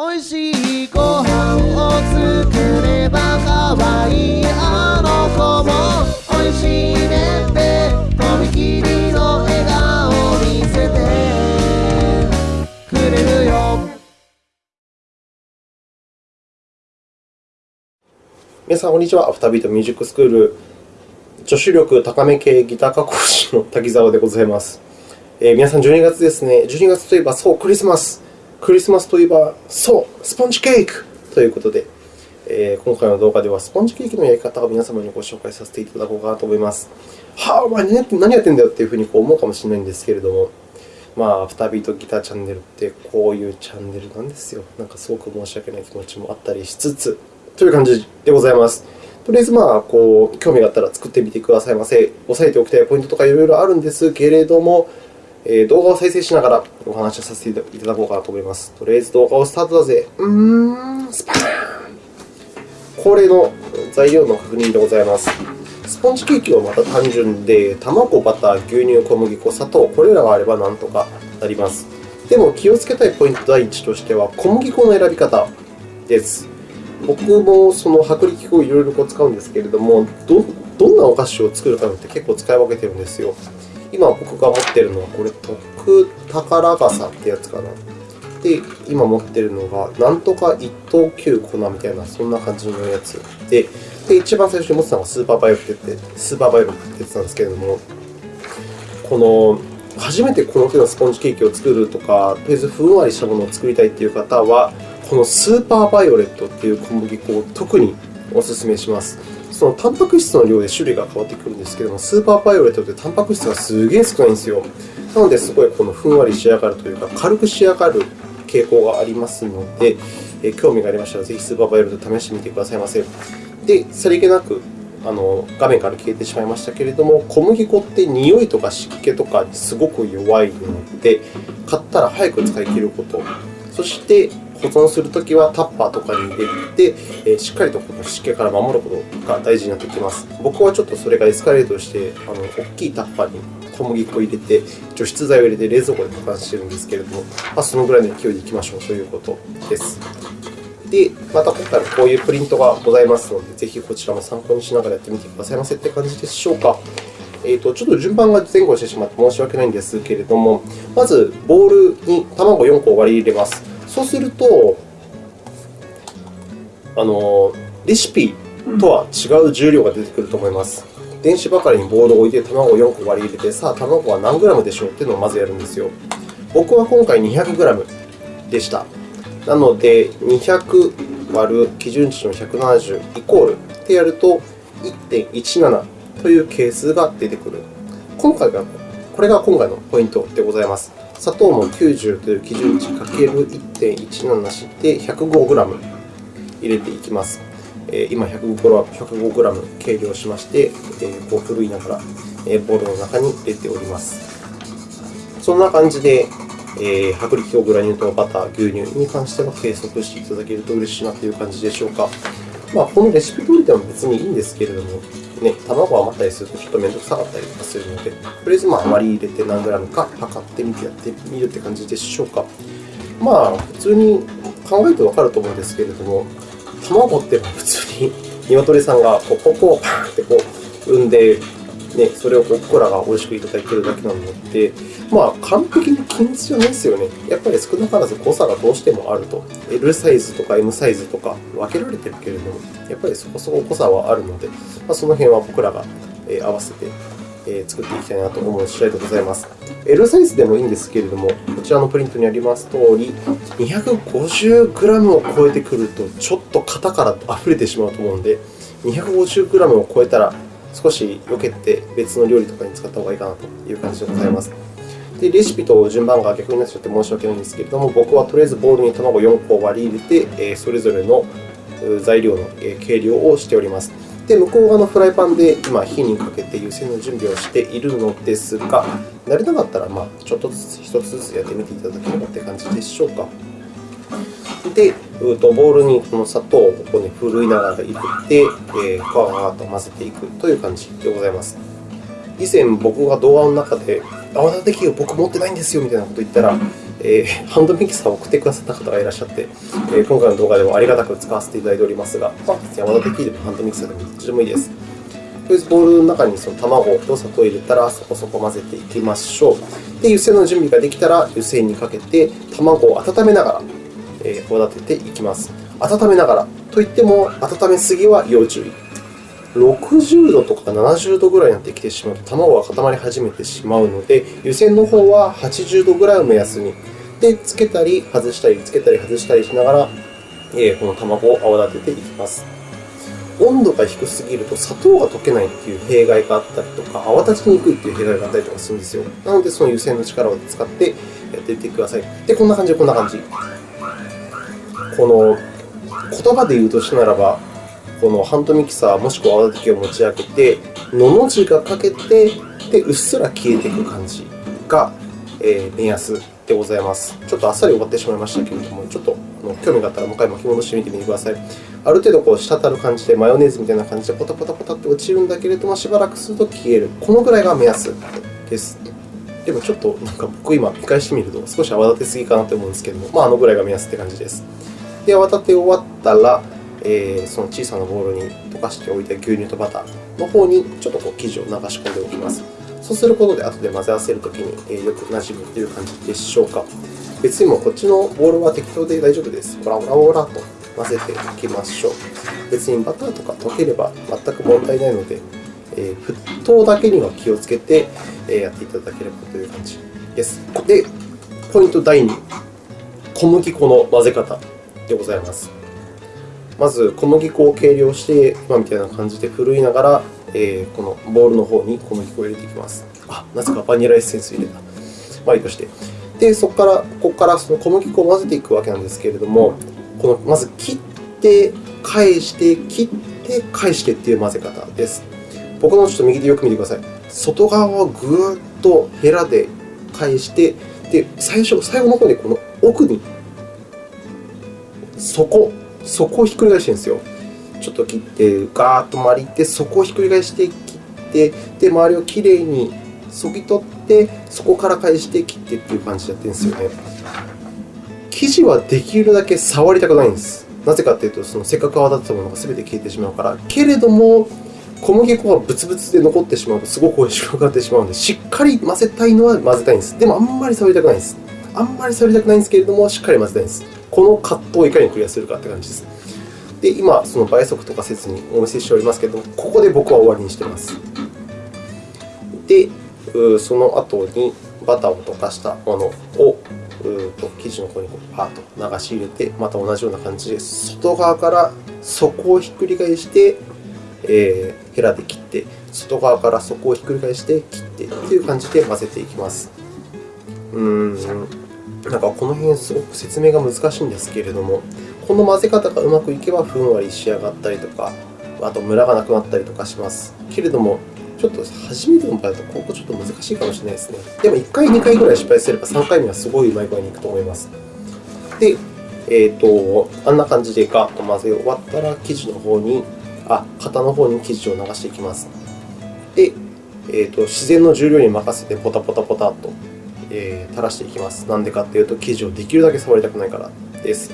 おいしいご飯を作ればかわいあの子もおいしいねってとびきりの笑顔見せてくれるよ皆さん、こんにちは。アフタービートミュージックスクール女子力高め系ギター科講師の滝沢でございます。えー皆さん、12月ですね。12月といえば、そう、クリスマス。クリスマスといえば、そう、スポンジケーキということで、えー今回の動画ではスポンジケーキのやり方を皆様にご紹介させていただこうかなと思います。はあ、お前何やってんだよっていうふうにこう思うかもしれないんですけれども、まあ、アフタービートギターチャンネルってこういうチャンネルなんですよ。なんかすごく申し訳ない気持ちもあったりしつつ、という感じでございます。とりあえず、まあ、こう興味があったら作ってみてくださいませ。押さえておきたいポイントとかいろいろあるんですけれども、え動画を再生しながらお話をさせていただこうかなと思います。とりあえず動画をスタートだぜ。うーん、スパーン恒例の材料の確認でございます。スポンジケーキはまた単純で、卵、バター、牛乳、小麦粉、砂糖、これらがあればなんとかなります。でも気をつけたいポイント第一としては、小麦粉の選び方です。僕もその薄力粉をいろいろ使うんですけれどもど、どんなお菓子を作るかによって結構使い分けてるんですよ。今僕が持ってるのは、これ、特宝笠ってやつかな。で、今持ってるのが、なんとか一等級粉みたいな、そんな感じのやつで、で一番最初に持ってたのがスーパーバイオレットってスーパーバイオレットってやつなんですけれども、この初めてこの手のスポンジケーキを作るとか、とりあえずふんわりしたものを作りたいという方は、このスーパーバイオレットっていう小麦粉を特にお勧めします。そのタンパク質の量で種類が変わってくるんですけども、スーパーバイオレットってタンパク質がすげえ少ないんですよ。なので、すごいこのふんわり仕上がるというか、軽く仕上がる傾向がありますので、え興味がありましたら、ぜひスーパーバイオレット試してみてくださいませ。で、さりげなくあの画面から消えてしまいましたけれども、小麦粉って匂いとか湿気とかにすごく弱いので、買ったら早く使い切ること、そして保存するときはタッパーとかに入れて、えしっかりとこの湿気から守ることが大事になってきます。僕はちょっとそれがエスカレートして、あの大きいタッパーに小麦粉を入れて、除湿剤を入れて冷蔵庫で保管しているんですけれども、まあ、そのぐらいの勢いでいきましょうということです。で、また今回もこういうプリントがございますので、ぜひこちらも参考にしながらやってみてくださいませって感じでしょうか。えーと、ちょっと順番が前後してしまって申し訳ないんですけれども、まずボウルに卵4個を割り入れます。そうすると、あのレシピとは違う重量が出てくると思います。電子ばかりにボウルを置いて卵を4個割り入れて、さあ、卵は何グラムでしょうっていうのをまずやるんですよ。僕は今回200グラムでした。なので、200割る基準値の170イコールってやると、1.17という係数が出てくる。今回が、これが今回のポイントでございます。砂糖も90という基準値かける1.17して105グラム入れていきます。今105グラム計量しまして、えーこうふるいながらえーボウルの中に入れております。そんな感じで、薄力粉、グラニュー糖、バター、牛乳に関しては計測していただけると嬉しいなという感じでしょうか。まあ、このレシピ通りでも別にいいんですけれども、ね、卵余ったりするとちょっと面倒くさかったりとかするので、とりあえずまあ割り入れて何グラムか測ってみてやってみるって感じでしょうか。まあ、普通に考えるとわかると思うんですけれども、卵って普通に 鶏さんがこうポコをパンってこう産んで、ね、それを僕らが美味しくいただいているだけなので、まあ、完璧に均一じゃないですよね。やっぱり少なからず誤差がどうしてもあると。L サイズとか M サイズとか分けられてるけれども、やっぱりそこそこ誤差はあるので、まあ、その辺は僕らが合わせて作っていきたいなと思う次第でございます。L サイズでもいいんですけれども、こちらのプリントにあります通り、250g を超えてくると、ちょっと型から溢れてしまうと思うので、250g を超えたら、少し避けて別の料理とかに使った方がいいかなという感じでございます。でレシピと順番が逆になっちゃって申し訳ないんですけれども、僕はとりあえずボウルに卵4個を割り入れて、それぞれの材料の計量をしております。で、向こう側のフライパンで今、火にかけて湯煎の準備をしているのですが、慣れなかったら、まあ、ちょっとずつ、一つずつやってみていただければという感じでしょうか。で、うとボウルにこの砂糖をここにふるいながら入れて、えー、ふわーっと混ぜていくという感じでございます。以前、僕が動画の中で、泡立て器を僕持ってないんですよみたいなことを言ったら、えー、ハンドミキサーを送ってくださった方がいらっしゃって、えー、今回の動画でもありがたく使わせていただいておりますが、まあ、山田的でもハンドミキサーでもどっちでもいいです。とりあえずボウルの中にその卵と砂糖を入れたらそこそこ混ぜていきましょう。で、湯煎の準備ができたら湯煎にかけて卵を温めながら、え、泡立てていきます。温めながらといっても温めすぎは要注意。60度とか70度ぐらいになってきてしまうと卵が固まり始めてしまうので、湯煎の方は80度ぐらいを目安に。で、つけたり外したり、つけたり外したりしながら、え、この卵を泡立てていきます。温度が低すぎると砂糖が溶けないという弊害があったりとか、泡立ちにくいという弊害があったりとかするんですよ。なので、その湯煎の力を使ってやっていってください。で、こんな感じで、こんな感じ。この言葉で言うとしたならば、このハンドミキサーもしくは泡立て器を持ち上げて、のの字がかけて、でうっすら消えていく感じが、えー、目安でございます。ちょっとあっさり終わってしまいましたけれども、ちょっと興味があったらもう一回巻き戻してみてみてください。ある程度こう滴る感じで、マヨネーズみたいな感じでポタポタポタって落ちるんだけれども、しばらくすると消える。このぐらいが目安です。でもちょっとなんか僕今見返してみると少し泡立てすぎかなと思うんですけども、まあ、あのぐらいが目安って感じです。で、泡立て終わったら、えー、その小さなボウルに溶かしておいた牛乳とバターの方にちょっとこう生地を流し込んでおきます。そうすることで後で混ぜ合わせるときによく馴染むという感じでしょうか。別にもこっちのボウルは適当で大丈夫です。ほらほらほらと混ぜていきましょう。別にバターとか溶ければ全く問題ないので、えー、沸騰だけには気をつけてやっていただければという感じです。で、ポイント第2、小麦粉の混ぜ方でございます。まず小麦粉を計量して、今みたいな感じでふるいながら、えー、このボウルの方に小麦粉を入れていきます。あ、なぜかバニラエッセンス入れた。まあいいとして。で、そこから、ここからその小麦粉を混ぜていくわけなんですけれども、このまず切って、返して、切って、返してという混ぜ方です。僕のちょっと右でよく見てください。外側をぐーっとヘラで返して、で最初、最後の方にこの奥に底底をひっくり返してるんですよ。ちょっと切って、ガーッと丸いって、底をひっくり返して切って、で、周りをきれいにそぎ取って、そこから返して切ってっていう感じでやってるんですよね。生地はできるだけ触りたくないんです。なぜかというと、そのせっかく泡立てたものが全て消えてしまうから。けれども、小麦粉がブツブツで残ってしまうと、すごく美味しくなってしまうので、しっかり混ぜたいのは混ぜたいんです。でも、あんまり触りたくないんです。あんまり触りたくないんですけれども、しっかり混ぜたいんです。この葛藤をいかにクリアするかって感じです。で、今、その倍速とかせずにお見せしておりますけれども、ここで僕は終わりにしています。で、その後にバターを溶かしたものを生地の方にパーッと流し入れて、また同じような感じで、外側から底をひっくり返して、え、ヘラで切って、外側から底をひっくり返して切ってという感じで混ぜていきます。うんなんかこの辺すごく説明が難しいんですけれども、この混ぜ方がうまくいけばふんわり仕上がったりとか、あとムラがなくなったりとかします。けれども、ちょっと初めての場合だと、ここちょっと難しいかもしれないですね。でも1回、2回ぐらい失敗すれば、3回目はすごいうまい具合にいくと思います。で、えーと、あんな感じでガッと混ぜ終わったら、生地の方に、あ、型の方に生地を流していきます。で、えーと、自然の重量に任せてポタポタポタとえー、垂らしていきます。なんでかっていうと、生地をできるだけ触りたくないからです。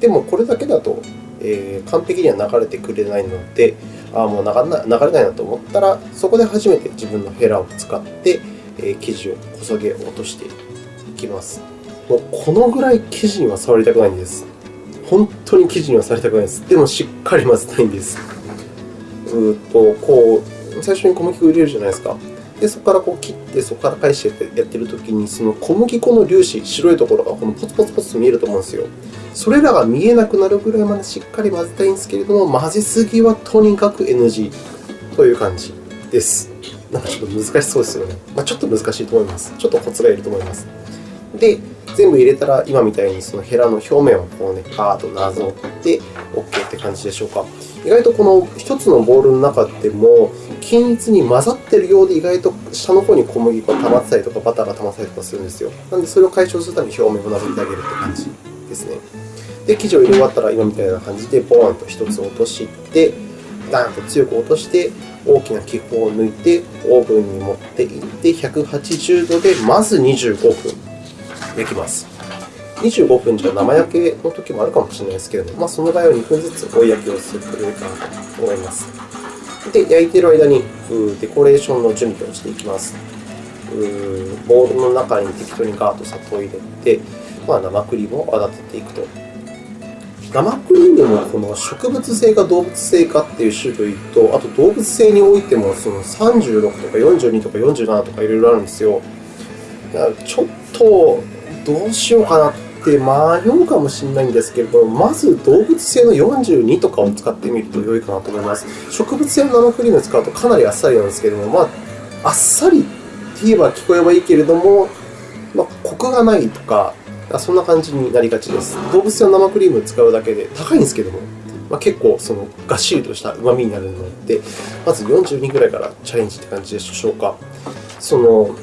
でも、これだけだと、えー、完璧には流れてくれないので、ああもう流れないなと思ったら、そこで初めて自分のヘラを使って、えー、生地をこそげ落としていきます。もうこのぐらい生地には触りたくないんです。本当に生地には触りたくないです。でも、しっかり混ぜたいんです。うとこう最初に小麦粉を入れるじゃないですか。でそこからこう切って、そこから返してやってるときに、その小麦粉の粒子、白いところがこのポツポツポツと見えると思うんですよ。それらが見えなくなるぐらいまでしっかり混ぜたいんですけれども、混ぜすぎはとにかく NG という感じです。なんかちょっと難しそうですよね。まあ、ちょっと難しいと思います。ちょっとコツがいると思います。で、全部入れたら、今みたいにそのヘラの表面をこうね、パーッとなぞって OK って感じでしょうか。意外とこの1つのボウルの中でも、均一に混ざっているようで、意外と下の方に小麦粉が溜まってたりとか、バターが溜まったりとかするんですよ。なので、それを解消するために表面をなぞってあげるって感じですね。で、生地を入れ終わったら、今みたいな感じで、ボーンと1つ落として、ダーンと強く落として、大きな気泡を抜いて、オーブンに持っていって、180度でまず25分。焼きます。25分じゃ生焼けの時もあるかもしれないですけれども、まあ、その場合は2分ずつ追い焼きをするといいかなと思います。で、焼いている間にデコレーションの準備をしていきます。ボウルの中に適当にガーッと砂糖を入れて、まあ、生クリームを泡立てていくと。生クリームもこの植物性か動物性かっていう種類と、あと動物性においてもその36とか42とか47とかいろいろあるんですよ。ちょっとどうしようかなって迷うかもしれないんですけれども、まず動物性の42とかを使ってみると良いかなと思います。植物性の生クリームを使うとかなりあっさりなんですけれども、まあ、あっさりって言えば聞こえばいいけれども、まあ、コクがないとか、そんな感じになりがちです。動物性の生クリームを使うだけで高いんですけども、まあ、結構そのがっしりとした旨味になるので、まず42ぐらいからチャレンジって感じでしょうか。その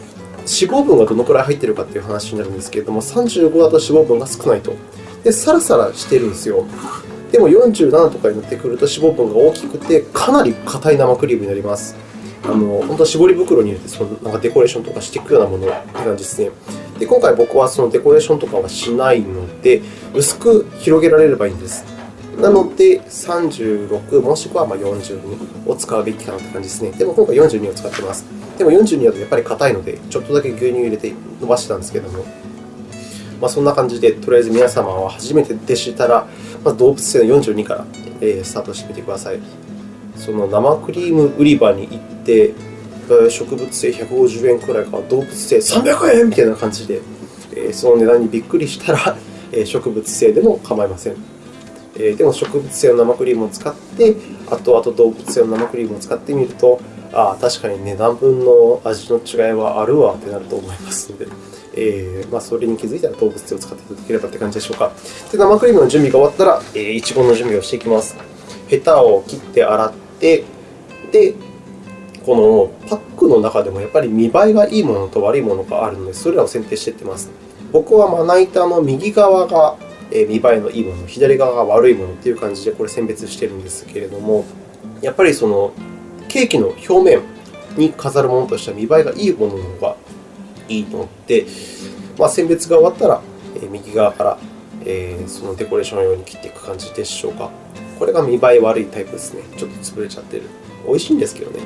脂肪分がどのくらい入っているかという話になるんですけれども、35だと脂肪分が少ないと。で、サラサラしてるんですよ。でも47とかになってくると脂肪分が大きくて、かなり硬い生クリームになります。あの本当は絞り袋に入れてそのなんかデコレーションとかしていくようなものって感じですね。で今回僕はそのデコレーションとかはしないので、薄く広げられればいいんです。なので、36もしくは42を使うべきかなって感じですね。でも今回42を使っています。でも42だとやっぱり硬いので、ちょっとだけ牛乳入れて伸ばしてたんですけども、まあ、そんな感じで、とりあえず皆様は初めてでしたら、まず動物性の42からスタートしてみてください。その生クリーム売り場に行って、植物性150円くらいか、動物性300円みたいな感じで、その値段にびっくりしたら、植物性でも構いません。でも植物性の生クリームを使って、あとあと動物性の生クリームを使ってみると、ああ、確かに値段分の味の違いはあるわってなると思いますので、えーまあ、それに気づいたら動物性を使っていただければって感じでしょうか。で生クリームの準備が終わったら、えー、いちごの準備をしていきます。ヘタを切って洗って、で、このパックの中でもやっぱり見栄えがいいものと悪いものがあるので、それらを選定していってます。僕はまな板の右側が見栄えのいいもの、左側が悪いものという感じでこれ選別しているんですけれども、やっぱりそのケーキの表面に飾るものとしては見栄えがいいものの方がいいので、まあ、選別が終わったら、右側から、そのデコレーション用に切っていく感じでしょうか。これが見栄え悪いタイプですね。ちょっと潰れちゃってる。美味しいんですけどね。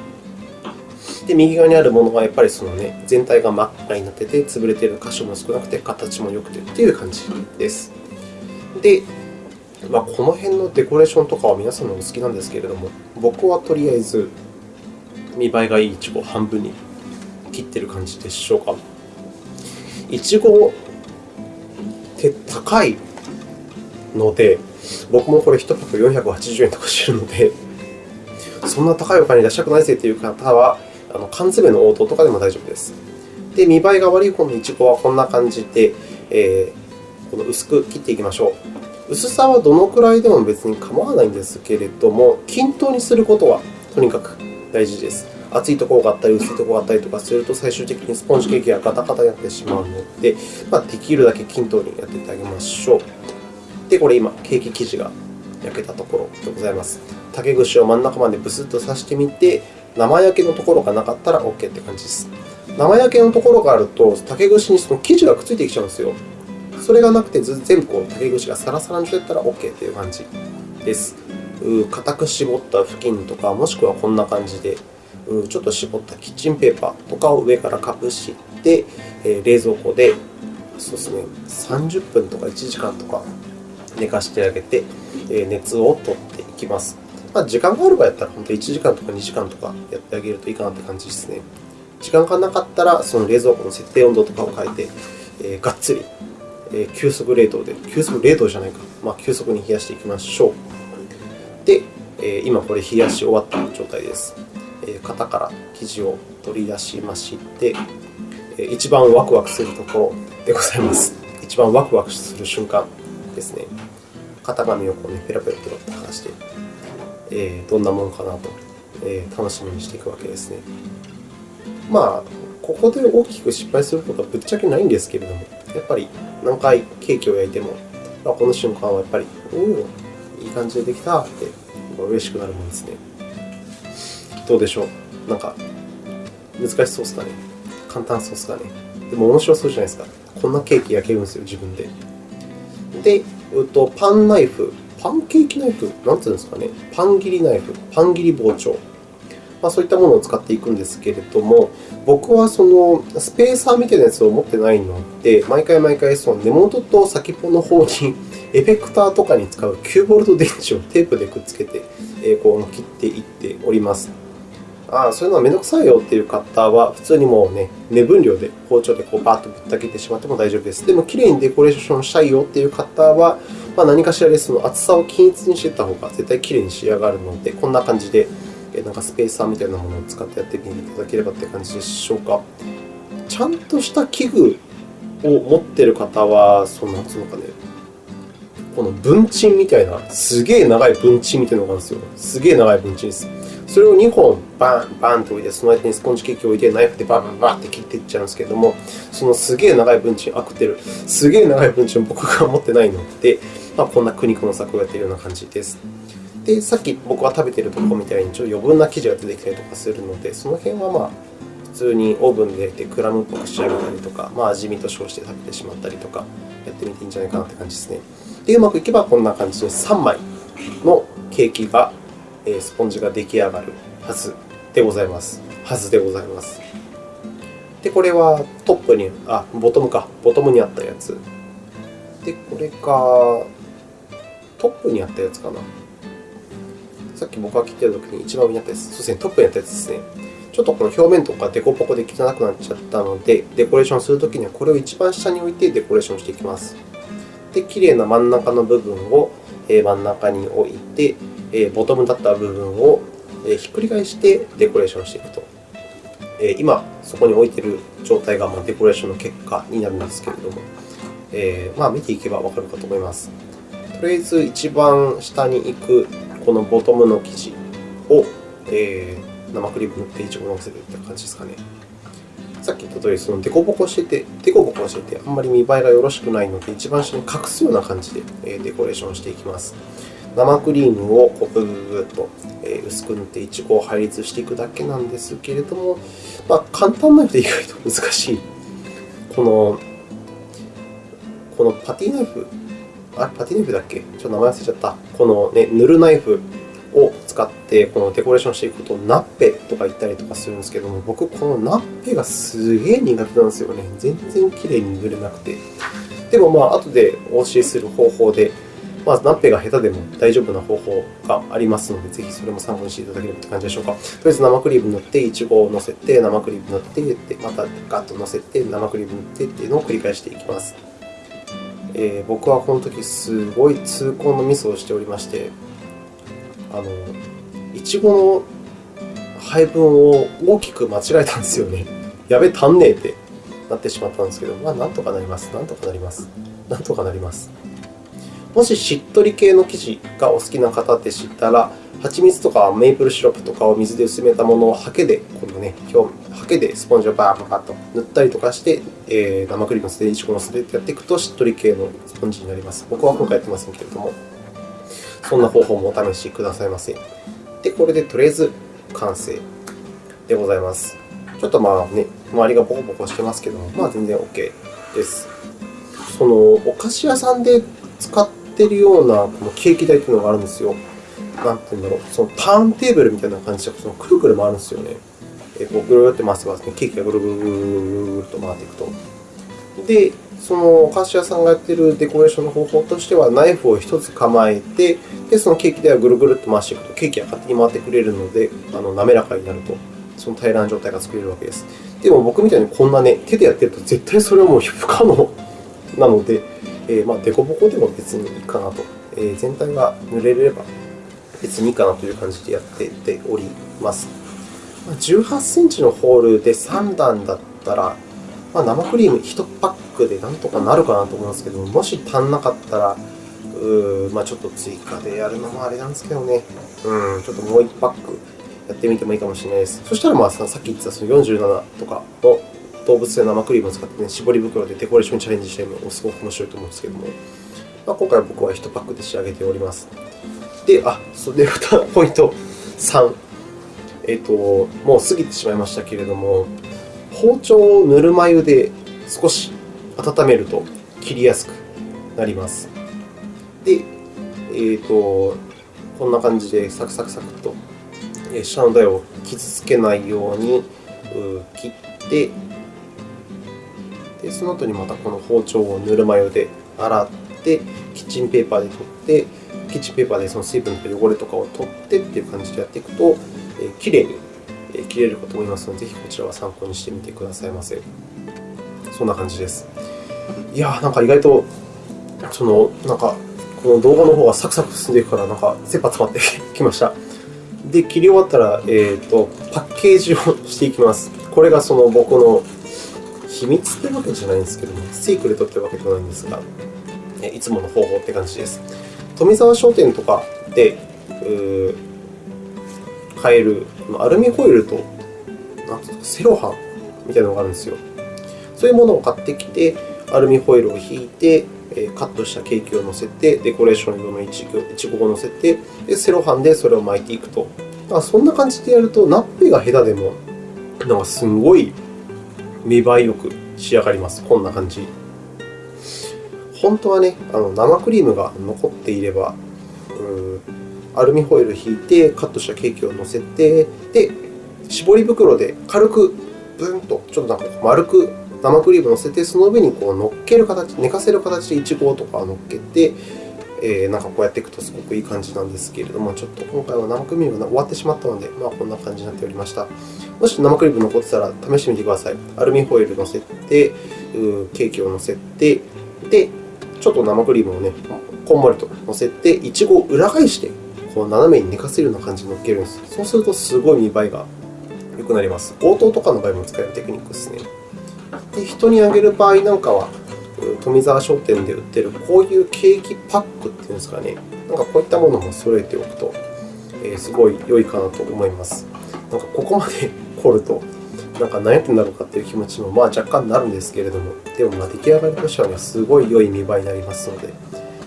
で、右側にあるものはやっぱりその、ね、全体が真っ赤になってて、潰れている箇所も少なくて、形も良くてという感じです。で、まあ、この辺のデコレーションとかは皆さんのお好きなんですけれども、僕はとりあえず見栄えがいいいちごを半分に切ってる感じでしょうか。いちごって高いので、僕もこれ1パック480円とかしてるので、そんな高いお金出したくないぜという方は、あの缶詰の応答とかでも大丈夫です。で、見栄えが悪い方のいちごはこんな感じで、えー、この薄く切っていきましょう。薄さはどのくらいでも別に構わないんですけれども、均等にすることはとにかく大事です。厚いところがあったり、薄いところがあったりとかすると、最終的にスポンジケーキがガタガタになってしまうので、まあ、できるだけ均等にやっていってあげましょう。で、これ今、ケーキ生地が焼けたところでございます。竹串を真ん中までブスッと刺してみて、生焼けのところがなかったら OK って感じです。生焼けのところがあると、竹串にその生地がくっついてきちゃうんですよ。それがなくて、全部こう竹串がサラサラにしてったら OK という感じです。固く絞った布巾とか、もしくはこんな感じで、ちょっと絞ったキッチンペーパーとかを上からかぶして、冷蔵庫でそうですね、30分とか1時間とか寝かしてあげて、熱を取っていきます。まあ、時間がある場合だったら、本当1時間とか2時間とかやってあげるといいかなって感じですね。時間がなかったら、その冷蔵庫の設定温度とかを変えて、えー、がっつり、急速冷凍で、急速冷凍じゃないか、まあ、急速に冷やしていきましょう。で、え、今これ冷やし終わった状態です。え、型から生地を取り出しまして、えー、一番ワクワクするところでございます。一番ワクワクする瞬間ですね。型紙をこう、ね、ペラペラペラと剥がして、え、どんなものかなと、え、楽しみにしていくわけですね。まあ、ここで大きく失敗することはぶっちゃけないんですけれども、やっぱり何回ケーキを焼いても、ま、この瞬間はやっぱり、おお、いい感じでできたって嬉しくなるもんですね。どうでしょう？なんか、難しそうですかね？簡単そうですかね？でも面白そうじゃないですか？こんなケーキ焼けるんですよ、自分で。で、うと、パンナイフ、パンケーキナイフ、なんていうんですかね、パン切りナイフ、パン切り包丁、まあ、そういったものを使っていくんですけれども、僕はそのスペーサーみたいなやつを持ってないので、毎回毎回その根元と先っぽの方に エフェクターとかに使う9ボルト電池をテープでくっつけて、えこう切っていっております。ああ、そういうのはめんどくさいよっていう方は、普通にもうね、目分量で包丁でこうバーッとぶった切ってしまっても大丈夫です。でも、きれいにデコレーションしたいよっていう方は、まあ、何かしらでその厚さを均一にしていった方が絶対きれいに仕上がるので、こんな感じでなんかスペーサーみたいなものを使ってやってみていただければって感じでしょうか。ちゃんとした器具を持っている方は、その、なんつうのかね、この文鎮みたいな、すげえ長い文鎮みたいなのがあるんですよ。すげえ長い文鎮です。それを2本バンバンと置いて、その間にスポンジケーキを置いて、ナイフでバンバンバンって切っていっちゃうんですけれども、そのすげえ長い文鎮、あ、食ってる。すげえ長い文鎮を僕が持ってないので、まあ、こんな苦肉の策をやっているような感じです。で、さっき僕が食べているところみたいにちょっと余分な生地が出てきたりとかするので、その辺はまあ普通にオーブンで焼いてクラムっぽく仕上げたりとか、まあ、味見と称して食べてしまったりとか、やってみていいんじゃないかなって感じですね。で、うまくいけばこんな感じで3枚のケーキが、スポンジが出来上がるはずでございます。はずでございます。で、これはトップに、あ、ボトムか。ボトムにあったやつ。で、これがトップにあったやつかな。さっき僕が切ってるときに一番上にあったやつ、そうですね、トップにあったやつですね。ちょっとこの表面とかデコポコで汚くなっちゃったので、デコレーションするときにはこれを一番下に置いてデコレーションしていきます。で、きれいな真ん中の部分を真ん中に置いて、ボトムだった部分をひっくり返してデコレーションしていくと。今、そこに置いている状態がデコレーションの結果になるんですけれども、え、まあ、見ていけばわかるかと思います。とりあえず一番下に行くこのボトムの生地を、えー、生クリーム塗っていちご乗せてって感じですかね。さっき言った通り、そのデコボコしてて、デコボコしてて、あんまり見栄えがよろしくないので、一番下に隠すような感じでデコレーションしていきます。生クリームをこうブブッと薄く塗っていちごを配列していくだけなんですけれども、まあ、簡単なので意外と難しい。この、このパティナイフあれパティナイフだっけ？ちょっと名前忘れちゃった。この、ね、塗るナイフを使ってこのデコレーションしていくことをナッペとか言ったりとかするんですけども、僕、このナッペがすげえ苦手なんですよね。全然きれいに塗れなくて。でも、まあ後でお教えする方法で、まあ、ナッペが下手でも大丈夫な方法がありますので、ぜひそれも参考にしていただければという感じでしょうか。とりあえず生クリーム塗って、いちごを乗せて、生クリーム塗って、またガッと乗せて、生クリーム塗ってっていうのを繰り返していきます。えー、僕はこの時すごい痛恨のミスをしておりまして、あの、いちごの配分を大きく間違えたんですよね。やべ、足んねえってなってしまったんですけど、まあ、なんとかなります。なんとかなります。なんとかなります。もししっとり系の生地がお好きな方でしたら、蜂蜜とかメープルシロップとかを水で薄めたものをハケで、このね、表ハケでスポンジをバーバーと塗ったりとかして、えー、生クリームのせて、いちごのせてやっていくと、しっとり系のスポンジになります。僕は今回やってませんけれども、そんな方法もお試しくださいませ。で、これでとりあえず完成でございます。ちょっとまあね、周りがボコボコしてますけども、まあ全然 OK です。そのお菓子屋さんで使ってるようなこのケーキ台というのがあるんですよ。なんていうんだろう、そのターンテーブルみたいな感じで、そのくるくる回るんですよね。えこうぐるって回せば、ね、ケーキがぐるぐるぐるぐると回っていくと。で、そのお菓子屋さんがやっているデコレーションの方法としては、ナイフを1つ構えて、でそのケーキではぐるぐるっと回していくと、ケーキが勝手に回ってくれるので、あの滑らかになると、その平らな状態が作れるわけです。でも僕みたいにこんなね、手でやってると絶対それはもう不可能なので、えー、まあ、デコボコでも別にいいかなと。えー、全体が塗れれば別にいいかなという感じでやってております。18センチのホールで3段だったら、まあ、生クリーム1パックでなんとかなるかなと思いますけど、ももし足んなかったら、うまあ、ちょっと追加でやるのもあれなんですけどね、うん、ちょっともう1パックやってみてもいいかもしれないです。そしたら、まあ、さっき言ってたその47とかの動物性生クリームを使って、ね、絞り袋でデコレーションチャレンジしてもすごく面白いと思うんですけども、まあ、今回は僕は1パックで仕上げております。で、あ、それでポイント3。えっ、と、もう過ぎてしまいましたけれども、包丁をぬるま湯で少し温めると切りやすくなります。で、えーと、こんな感じでサクサクサクと下の台を傷つけないように切ってで、その後にまたこの包丁をぬるま湯で洗って、キッチンペーパーで取って、キッチンペーパーでその水分と汚れとかを取ってという感じでやっていくと、えー、きれいに切れるかと思いますので、ぜひこちらは参考にしてみてくださいませ。そんな感じです。いや、なんか意外と、その、なんか、この動画の方がサクサク進んでいくから、なんか、切羽詰まって きました。で、切り終わったら、えーと、パッケージをしていきます。これがその僕の秘密ってわけじゃないんですけども、セークレットってわけではないんですが、いつもの方法って感じです。富沢商店とかで買えるアルミホイルとなんていうかセロハンみたいなのがあるんですよ。そういうものを買ってきて、アルミホイルを引いて、カットしたケーキを乗せて、デコレーション用のいちごを乗せてで、セロハンでそれを巻いていくと。そんな感じでやると、ナッペが下手でも、なんかすごい見栄えよく仕上がります。こんな感じ。本当はね、あの生クリームが残っていれば、アルミホイル引いて、カットしたケーキを乗せて、で、絞り袋で軽くブンと、ちょっとなんか丸く生クリームを乗せて、その上にこう乗っける形、寝かせる形でいちごとか乗っけて、えー、なんかこうやっていくとすごくいい感じなんですけれども、ちょっと今回は生クリームが終わってしまったので、まあ、こんな感じになっておりました。もし生クリーム残ってたら試してみてください。アルミホイル乗せて、ケーキを乗せて、で、ちょっと生クリームをね、こんもりと乗せて、いちごを裏返して、こう斜めに寝かせるような感じに乗っけるんです。そうすると、すごい見栄えが良くなります。応答とかの場合も使えるテクニックですね。で人にあげる場合なんかは、富沢商店で売っているこういうケーキパックっていうんですかね、なんかこういったものも揃えておくと、え、すごい良いかなと思います。なんかここまで凝ると、なんか何やってんだろうかという気持ちもまあ若干なるんですけれども、でもま出来上がりとしては、ね、すごい良い見栄えになりますので、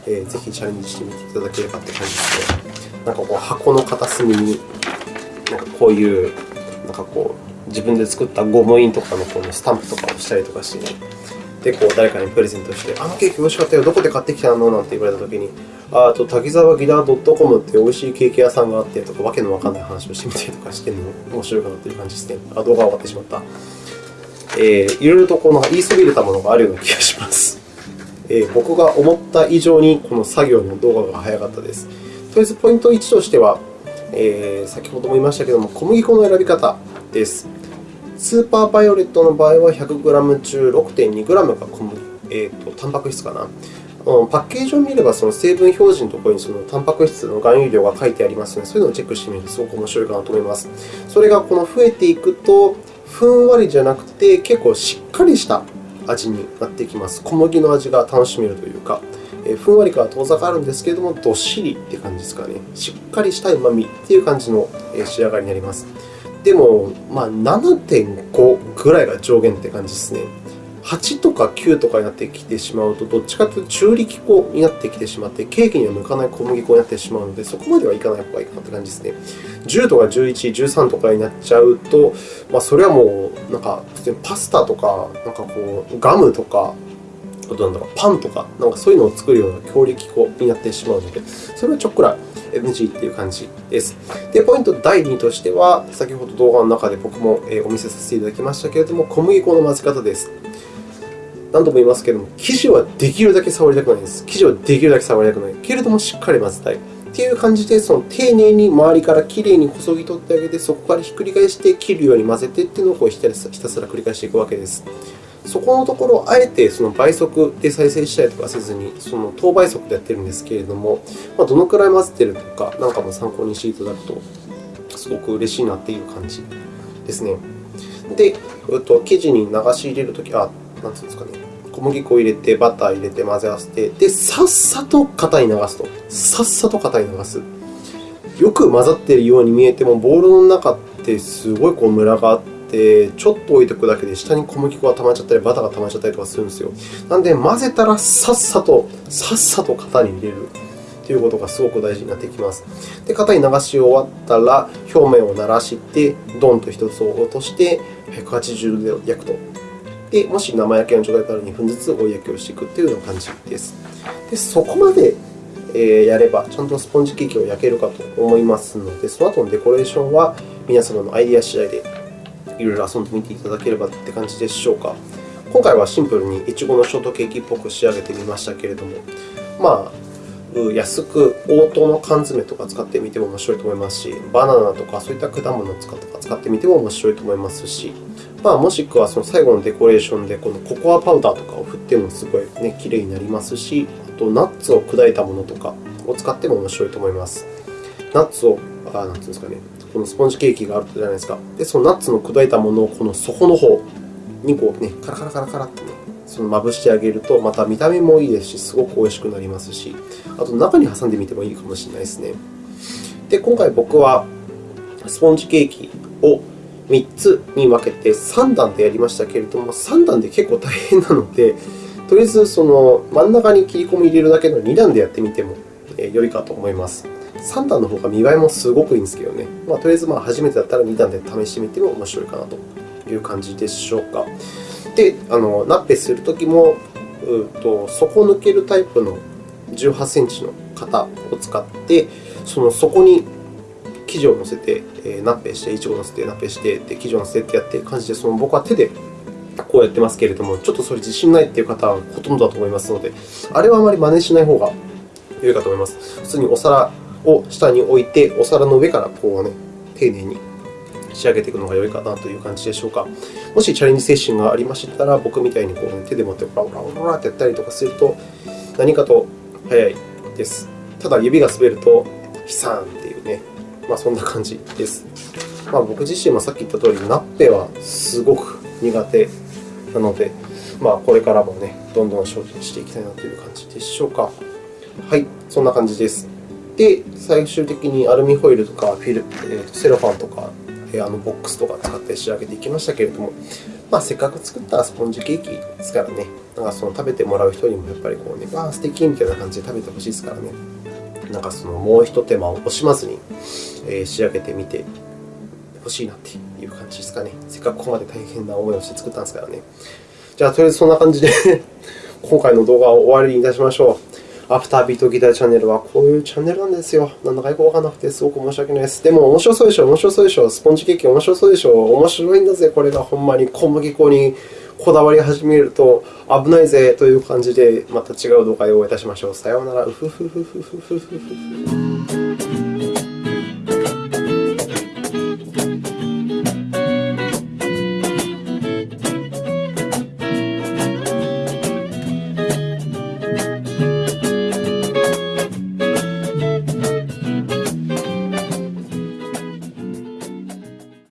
えー、ぜひチャレンジしてみていただければって感じですね。なんかこう箱の片隅に、なんかこういう、なんかこう、自分で作ったゴム印とかのこのスタンプとかをしたりとかしてね、で、こう誰かにプレゼントして、あのケーキ美味しかったよ、どこで買ってきたの？なんて言われたときに、あと滝沢ギター .com って美味しいケーキ屋さんがあってとか、わけのわかんない話をしてみたりとかしてるの？も面白いかなという感じですね。あ、動画終わってしまった。えー、いろいろとこの言いそびれたものがあるような気がします。えー、僕が思った以上にこの作業の動画が早かったです。とりあえずポイント1としては、えー、先ほども言いましたけれども、小麦粉の選び方です。スーパーバイオレットの場合は 100g 中 6.2g が小麦、えーと、タンパク質かな。パッケージを見れば、その成分表示のところにそのタンパク質の含有量が書いてありますので、そういうのをチェックしてみるとすごく面白いかなと思います。それがこの増えていくと、ふんわりじゃなくて、結構しっかりした味になってきます。小麦の味が楽しめるというか、えふんわりから遠ざかるんですけれども、どっしりという感じですかね。しっかりしたうまみという感じの仕上がりになります。でも、まあ、7.5ぐらいが上限って感じですね。8とか9とかになってきてしまうと、どっちかというと中力粉になってきてしまって、ケーキには向かない小麦粉になってしまうので、そこまではいかない方がいいかなって感じですね。10とか11、13とかになっちゃうと、まあ、それはもう、なんか、普通にパスタとか、なんかこう、ガムとか、あとなんだろう、パンとか、なんかそういうのを作るような強力粉になってしまうので、それはちょっくら NG っていう感じです。で、ポイント第2としては、先ほど動画の中で僕もお見せさせていただきましたけれども、小麦粉の混ぜ方です。何度も言いますけれども、生地はできるだけ触りたくないです。生地はできるだけ触りたくない。けれども、しっかり混ぜたい。っていう感じで、その丁寧に周りからきれいにこそぎ取ってあげて、そこからひっくり返して切るように混ぜてっていうのをこうひたすら繰り返していくわけです。そこのところをあえてその倍速で再生したりとかせずに、その等倍速でやっているんですけれども、ま、どのくらい混ぜているのかなんかも参考にしていただくと、すごく嬉しいなっていう感じですね。で、えっと、生地に流し入れるとき、あ、なんていうんですかね。小麦粉を入れて、バター入れて、混ぜ合わせて、で、さっさと型に流すと。さっさと型に流す。よく混ざっているように見えても、ボウルの中ってすごいこうムラがあって、ちょっと置いておくだけで下に小麦粉が溜まっちゃったり、バターが溜まっちゃったりとかするんですよ。なので、混ぜたらさっさと、さっさと型に入れるということがすごく大事になってきます。で、型に流し終わったら、表面を慣らして、ドンと1つを落として、180度で焼くと。で、もし生焼けの状態だったら2分ずつ追い焼きをしていくというような感じです。でそこまでやれば、ちゃんとスポンジケーキを焼けるかと思いますので、その後のデコレーションは皆様のアイデア次第でいろいろ遊んでみていただければって感じでしょうか。今回はシンプルにいちごのショートケーキっぽく仕上げてみましたけれども、まあ、安く応答の缶詰とか使ってみても面白いと思いますし、バナナとかそういった果物を使ってみても面白いと思いますし、まあ、もしくはその最後のデコレーションでこのココアパウダーとかを振ってもすごい、ね、綺麗になりますし、あとナッツを砕いたものとかを使っても面白いと思います。ナッツを、あなんていうんですかね、このスポンジケーキがあるじゃないですか。で、そのナッツの砕いたものをこの底の方にこう、ね、カラカラカラカラって、ね、そのまぶしてあげると、また見た目もいいですし、すごく美味しくなりますし、あと中に挟んでみてもいいかもしれないですね。で、今回僕はスポンジケーキを3つに分けて3段でやりましたけれども、3段で結構大変なので、とりあえずその真ん中に切り込み入れるだけの2段でやってみても良いかと思います。3段の方が見栄えもすごくいいんですけどね。まあ、とりあえずまあ初めてだったら2段で試してみても面白いかなという感じでしょうか。で、あのナッペするときも、うと底抜けるタイプの18センチの型を使って、その底に生地を乗せて、えナッペして、イチゴを乗せて、ナッペして、で生地を乗せてってやって感じで、その僕は手でこうやってますけれども、ちょっとそれ自信ないという方はほとんどだと思いますので、あれはあまり真似しない方が良いかと思います。普通にお皿を下に置いて、お皿の上からこう、ね、丁寧に仕上げていくのが良いかなという感じでしょうか。もしチャレンジ精神がありましたら、僕みたいにこう、ね、手で持ってオラオラオラってやったりとかすると、何かと早いです。ただ、指が滑ると、悲惨っていうね、まあ、そんな感じです。まあ、僕自身もさっき言った通り、ナッペはすごく苦手なので、まあ、これからもね、どんどん精進していきたいなという感じでしょうか。はい、そんな感じです。で、最終的にアルミホイルとかフィル、えー、セロファンとか、えー、あのボックスとか使って仕上げていきましたけれども、まあ、せっかく作ったスポンジケーキですからね、なんかその食べてもらう人にもやっぱりこうね、わあ、素敵みたいな感じで食べてほしいですからね。なんかそのもう一手間を惜しまずに、え、仕上げてみてほしいなっていう感じですかね。せっかくここまで大変な思いをして作ったんですからね。じゃあ、とりあえずそんな感じで 今回の動画を終わりにいたしましょう。アフタービートギターチャンネルはこういうチャンネルなんですよ。なんだかよくわからなくてすごく申し訳ないです。でも面白そうでしょ面白そうでしょスポンジケーキ面白そうでしょ面白いんだぜ、これがほんまに小麦粉にこだわり始めると危ないぜという感じで、また違う動画でお会いいたしましょう。さようなら。